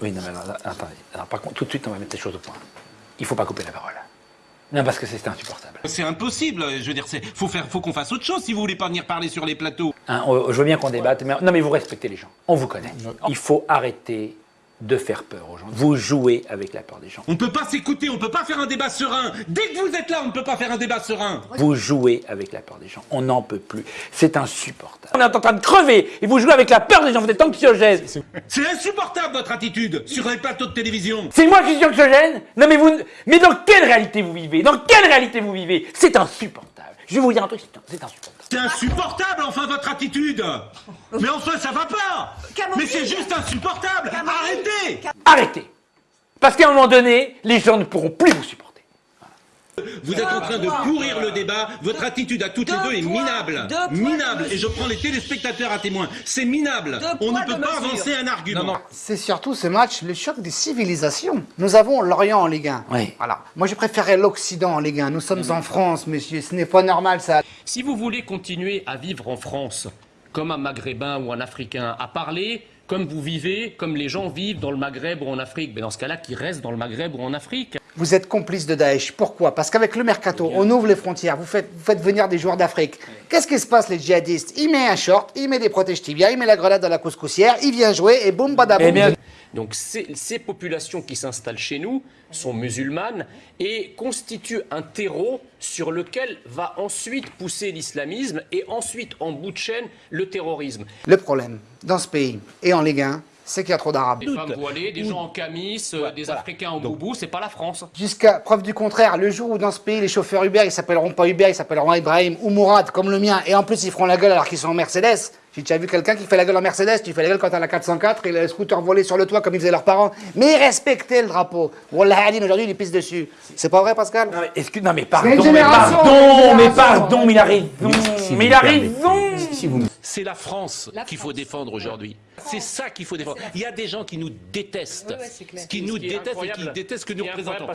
Oui, non, mais alors, attendez. Alors, par contre, tout de suite, on va mettre les choses au point. Il faut pas couper la parole. Non, parce que c'est insupportable. C'est impossible, je veux dire, c'est faut faire, faut qu'on fasse autre chose si vous voulez pas venir parler sur les plateaux. Hein, on- je veux bien qu'on débatte, mais non, mais vous respectez les gens. On vous connaît. Il faut arrêter de faire peur aux gens. Vous jouez avec la peur des gens. On peut pas s'écouter, on peut pas faire un débat serein. Dès que vous êtes là, on ne peut pas faire un débat serein. Vous jouez avec la peur des gens. On n'en peut plus. C'est insupportable. On est en train de crever et vous jouez avec la peur des gens. Vous êtes anxiogène. C'est insupportable votre attitude sur les plateaux de télévision. C'est moi qui suis anxiogène? Non, mais vous. Mais dans quelle réalité vous vivez? Dans quelle réalité vous vivez? C'est insupportable. Je vais vous dire un truc, c'est insupportable. C'est insupportable, enfin, votre attitude. Mais enfin, ça va pas. Mais c'est juste insupportable. Arrêtez. Arrêtez. Parce qu'à un moment donné, les gens ne pourront plus vous supporter. Vous êtes en train de pourrir le débat, votre attitude à toutes les deux est minable Minable Et je prends les téléspectateurs à témoin, c'est minable On ne peut pas avancer un argument C'est surtout ce match, le choc des civilisations. Nous avons l'Orient en Ligue 1. Oui. Voilà. Moi, je préférais l'Occident en Ligue 1. Nous sommes en France, monsieur. Ce n'est pas normal, ça. Si vous voulez continuer à vivre en France, comme un Maghrébin ou un Africain, à parler comme vous vivez, comme les gens vivent dans le Maghreb ou en Afrique, mais dans ce cas-là, qu'ils restent dans le Maghreb ou en Afrique. Vous êtes complice de Daesh. Pourquoi? Parce qu'avec le mercato, on ouvre les frontières, vous faites, vous faites venir des joueurs d'Afrique. Qu'est-ce qui se passe, les djihadistes Il met un short, il met des protèges tibias, il met la grenade dans la couscoussière, il vient jouer et boum, badaboum. Eh bien, Donc ces, ces populations qui s'installent chez nous sont musulmanes et constituent un terreau sur lequel va ensuite pousser l'islamisme et ensuite en bout de chaîne le terrorisme. Le problème, dans ce pays et en Ligue 1, c'est qu'il y a trop d'Arabes. Des femmes voilées, des gens en camis, euh, des Africains en boubou, c'est pas la France. Jusqu'à preuve du contraire, le jour où dans ce pays, les chauffeurs Uber, ils s'appelleront pas Uber, ils s'appelleront Ibrahim ou Mourad, comme le mien, et en plus ils feront la gueule alors qu'ils sont en Mercedes. J'ai déjà vu quelqu'un qui fait la gueule en Mercedes, tu fais la gueule quand t'as la 404 et le scooter volé sur le toit comme ils faisaient leurs parents. Mais respectez le drapeau. Wallah aujourd'hui, il pisse dessus. C'est pas vrai, Pascal Non mais, excuse, non, mais pardon, mais pardon, mais pardon, mais il a raison, mais il a raison. C'est la France qu'il faut défendre aujourd'hui. C'est ça qu'il faut défendre. Il y a des gens qui nous détestent, qui nous détestent et qui détestent ce que nous représentons.